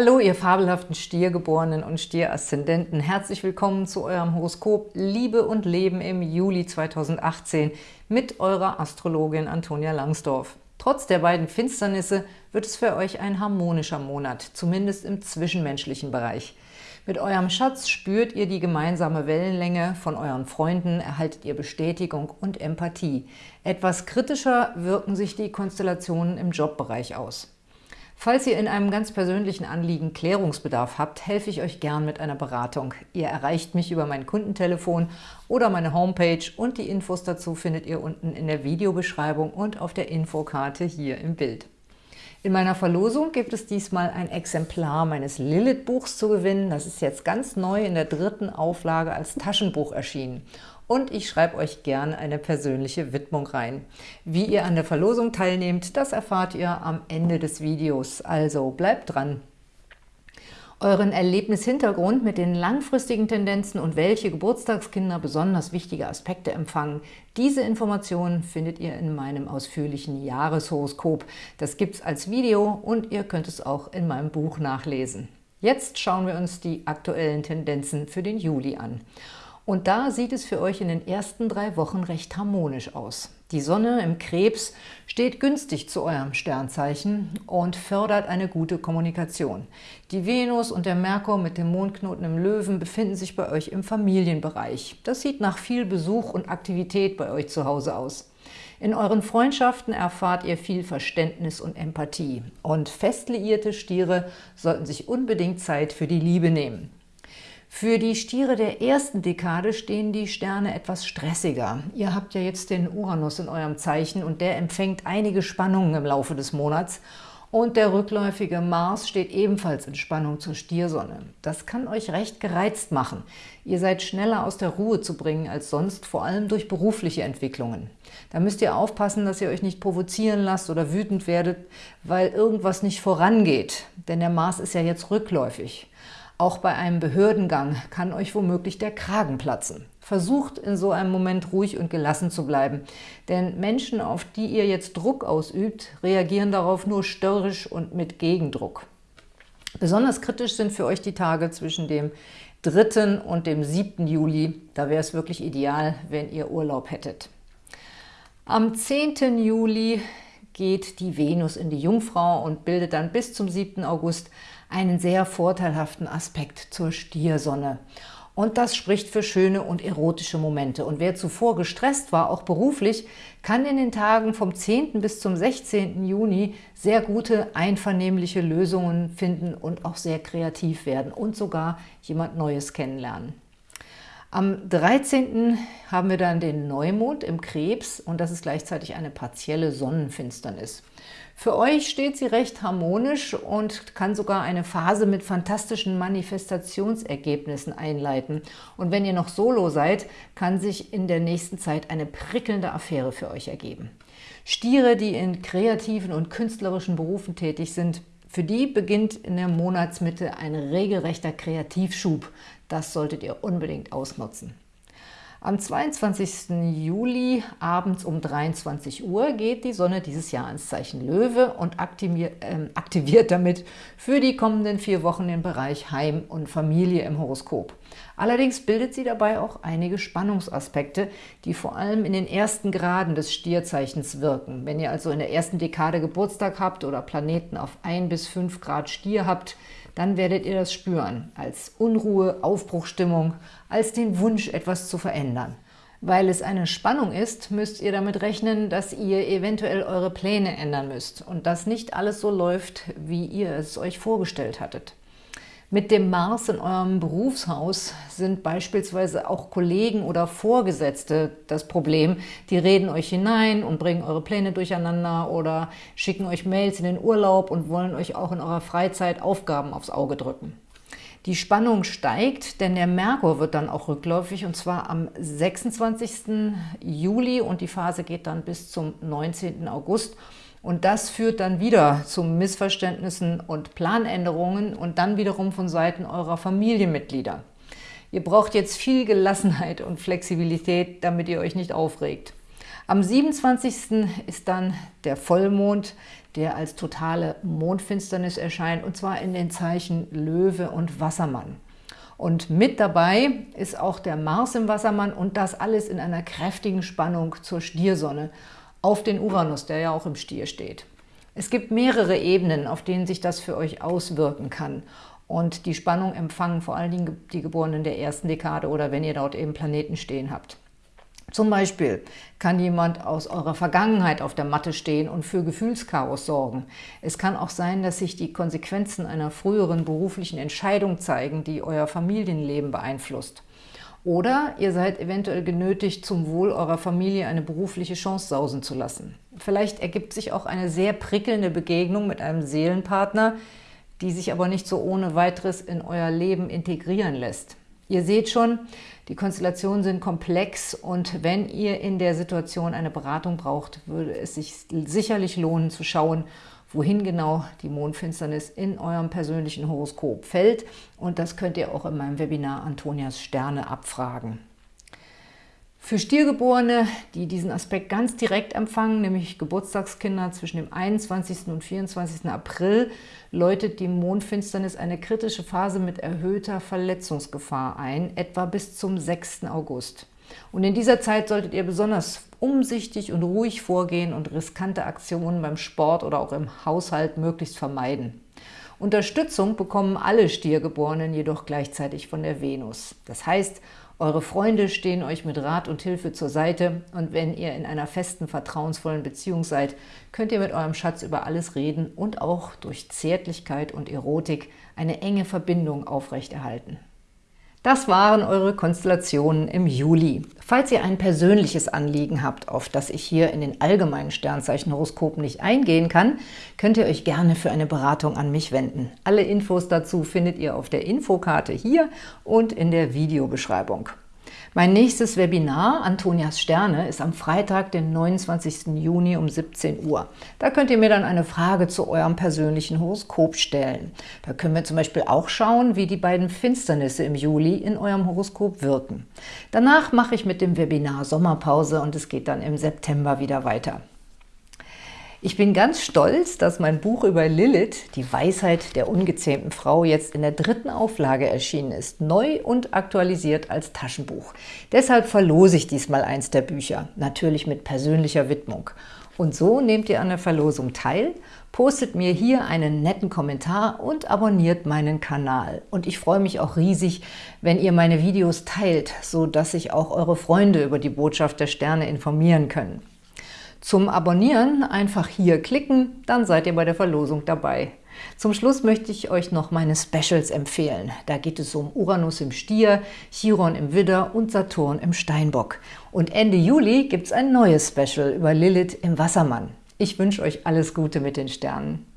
Hallo, ihr fabelhaften Stiergeborenen und Stieraszendenten. Herzlich willkommen zu eurem Horoskop Liebe und Leben im Juli 2018 mit eurer Astrologin Antonia Langsdorf. Trotz der beiden Finsternisse wird es für euch ein harmonischer Monat, zumindest im zwischenmenschlichen Bereich. Mit eurem Schatz spürt ihr die gemeinsame Wellenlänge, von euren Freunden erhaltet ihr Bestätigung und Empathie. Etwas kritischer wirken sich die Konstellationen im Jobbereich aus. Falls ihr in einem ganz persönlichen Anliegen Klärungsbedarf habt, helfe ich euch gern mit einer Beratung. Ihr erreicht mich über mein Kundentelefon oder meine Homepage und die Infos dazu findet ihr unten in der Videobeschreibung und auf der Infokarte hier im Bild. In meiner Verlosung gibt es diesmal ein Exemplar meines Lilith-Buchs zu gewinnen. Das ist jetzt ganz neu in der dritten Auflage als Taschenbuch erschienen und ich schreibe euch gern eine persönliche Widmung rein. Wie ihr an der Verlosung teilnehmt, das erfahrt ihr am Ende des Videos, also bleibt dran! Euren Erlebnishintergrund mit den langfristigen Tendenzen und welche Geburtstagskinder besonders wichtige Aspekte empfangen, diese Informationen findet ihr in meinem ausführlichen Jahreshoroskop. Das gibt es als Video und ihr könnt es auch in meinem Buch nachlesen. Jetzt schauen wir uns die aktuellen Tendenzen für den Juli an. Und da sieht es für euch in den ersten drei Wochen recht harmonisch aus. Die Sonne im Krebs steht günstig zu eurem Sternzeichen und fördert eine gute Kommunikation. Die Venus und der Merkur mit dem Mondknoten im Löwen befinden sich bei euch im Familienbereich. Das sieht nach viel Besuch und Aktivität bei euch zu Hause aus. In euren Freundschaften erfahrt ihr viel Verständnis und Empathie. Und fest liierte Stiere sollten sich unbedingt Zeit für die Liebe nehmen. Für die Stiere der ersten Dekade stehen die Sterne etwas stressiger. Ihr habt ja jetzt den Uranus in eurem Zeichen und der empfängt einige Spannungen im Laufe des Monats. Und der rückläufige Mars steht ebenfalls in Spannung zur Stiersonne. Das kann euch recht gereizt machen. Ihr seid schneller aus der Ruhe zu bringen als sonst, vor allem durch berufliche Entwicklungen. Da müsst ihr aufpassen, dass ihr euch nicht provozieren lasst oder wütend werdet, weil irgendwas nicht vorangeht. Denn der Mars ist ja jetzt rückläufig. Auch bei einem Behördengang kann euch womöglich der Kragen platzen. Versucht in so einem Moment ruhig und gelassen zu bleiben, denn Menschen, auf die ihr jetzt Druck ausübt, reagieren darauf nur störrisch und mit Gegendruck. Besonders kritisch sind für euch die Tage zwischen dem 3. und dem 7. Juli. Da wäre es wirklich ideal, wenn ihr Urlaub hättet. Am 10. Juli geht die Venus in die Jungfrau und bildet dann bis zum 7. August einen sehr vorteilhaften Aspekt zur Stiersonne. Und das spricht für schöne und erotische Momente. Und wer zuvor gestresst war, auch beruflich, kann in den Tagen vom 10. bis zum 16. Juni sehr gute, einvernehmliche Lösungen finden und auch sehr kreativ werden und sogar jemand Neues kennenlernen. Am 13. haben wir dann den Neumond im Krebs und das ist gleichzeitig eine partielle Sonnenfinsternis. Für euch steht sie recht harmonisch und kann sogar eine Phase mit fantastischen Manifestationsergebnissen einleiten. Und wenn ihr noch solo seid, kann sich in der nächsten Zeit eine prickelnde Affäre für euch ergeben. Stiere, die in kreativen und künstlerischen Berufen tätig sind, für die beginnt in der Monatsmitte ein regelrechter Kreativschub. Das solltet ihr unbedingt ausnutzen. Am 22. Juli abends um 23 Uhr geht die Sonne dieses Jahr ins Zeichen Löwe und aktiviert, äh, aktiviert damit für die kommenden vier Wochen den Bereich Heim und Familie im Horoskop. Allerdings bildet sie dabei auch einige Spannungsaspekte, die vor allem in den ersten Graden des Stierzeichens wirken. Wenn ihr also in der ersten Dekade Geburtstag habt oder Planeten auf 1 bis 5 Grad Stier habt, dann werdet ihr das spüren, als Unruhe, Aufbruchstimmung, als den Wunsch, etwas zu verändern. Weil es eine Spannung ist, müsst ihr damit rechnen, dass ihr eventuell eure Pläne ändern müsst und dass nicht alles so läuft, wie ihr es euch vorgestellt hattet. Mit dem Mars in eurem Berufshaus sind beispielsweise auch Kollegen oder Vorgesetzte das Problem. Die reden euch hinein und bringen eure Pläne durcheinander oder schicken euch Mails in den Urlaub und wollen euch auch in eurer Freizeit Aufgaben aufs Auge drücken. Die Spannung steigt, denn der Merkur wird dann auch rückläufig und zwar am 26. Juli und die Phase geht dann bis zum 19. August. Und das führt dann wieder zu Missverständnissen und Planänderungen und dann wiederum von Seiten eurer Familienmitglieder. Ihr braucht jetzt viel Gelassenheit und Flexibilität, damit ihr euch nicht aufregt. Am 27. ist dann der Vollmond, der als totale Mondfinsternis erscheint, und zwar in den Zeichen Löwe und Wassermann. Und mit dabei ist auch der Mars im Wassermann und das alles in einer kräftigen Spannung zur Stiersonne auf den Uranus, der ja auch im Stier steht. Es gibt mehrere Ebenen, auf denen sich das für euch auswirken kann. Und die Spannung empfangen vor allen Dingen die Geborenen der ersten Dekade oder wenn ihr dort eben Planeten stehen habt. Zum Beispiel kann jemand aus eurer Vergangenheit auf der Matte stehen und für Gefühlschaos sorgen. Es kann auch sein, dass sich die Konsequenzen einer früheren beruflichen Entscheidung zeigen, die euer Familienleben beeinflusst. Oder ihr seid eventuell genötigt, zum Wohl eurer Familie eine berufliche Chance sausen zu lassen. Vielleicht ergibt sich auch eine sehr prickelnde Begegnung mit einem Seelenpartner, die sich aber nicht so ohne weiteres in euer Leben integrieren lässt. Ihr seht schon, die Konstellationen sind komplex und wenn ihr in der Situation eine Beratung braucht, würde es sich sicherlich lohnen zu schauen, wohin genau die Mondfinsternis in eurem persönlichen Horoskop fällt. Und das könnt ihr auch in meinem Webinar Antonias Sterne abfragen. Für Stiergeborene, die diesen Aspekt ganz direkt empfangen, nämlich Geburtstagskinder zwischen dem 21. und 24. April, läutet die Mondfinsternis eine kritische Phase mit erhöhter Verletzungsgefahr ein, etwa bis zum 6. August. Und in dieser Zeit solltet ihr besonders umsichtig und ruhig vorgehen und riskante Aktionen beim Sport oder auch im Haushalt möglichst vermeiden. Unterstützung bekommen alle Stiergeborenen jedoch gleichzeitig von der Venus. Das heißt, eure Freunde stehen euch mit Rat und Hilfe zur Seite und wenn ihr in einer festen, vertrauensvollen Beziehung seid, könnt ihr mit eurem Schatz über alles reden und auch durch Zärtlichkeit und Erotik eine enge Verbindung aufrechterhalten. Das waren eure Konstellationen im Juli. Falls ihr ein persönliches Anliegen habt, auf das ich hier in den allgemeinen Sternzeichenhoroskopen nicht eingehen kann, könnt ihr euch gerne für eine Beratung an mich wenden. Alle Infos dazu findet ihr auf der Infokarte hier und in der Videobeschreibung. Mein nächstes Webinar, Antonias Sterne, ist am Freitag, den 29. Juni um 17 Uhr. Da könnt ihr mir dann eine Frage zu eurem persönlichen Horoskop stellen. Da können wir zum Beispiel auch schauen, wie die beiden Finsternisse im Juli in eurem Horoskop wirken. Danach mache ich mit dem Webinar Sommerpause und es geht dann im September wieder weiter. Ich bin ganz stolz, dass mein Buch über Lilith, die Weisheit der ungezähmten Frau, jetzt in der dritten Auflage erschienen ist, neu und aktualisiert als Taschenbuch. Deshalb verlose ich diesmal eins der Bücher, natürlich mit persönlicher Widmung. Und so nehmt ihr an der Verlosung teil, postet mir hier einen netten Kommentar und abonniert meinen Kanal. Und ich freue mich auch riesig, wenn ihr meine Videos teilt, so dass sich auch eure Freunde über die Botschaft der Sterne informieren können. Zum Abonnieren einfach hier klicken, dann seid ihr bei der Verlosung dabei. Zum Schluss möchte ich euch noch meine Specials empfehlen. Da geht es um Uranus im Stier, Chiron im Widder und Saturn im Steinbock. Und Ende Juli gibt es ein neues Special über Lilith im Wassermann. Ich wünsche euch alles Gute mit den Sternen.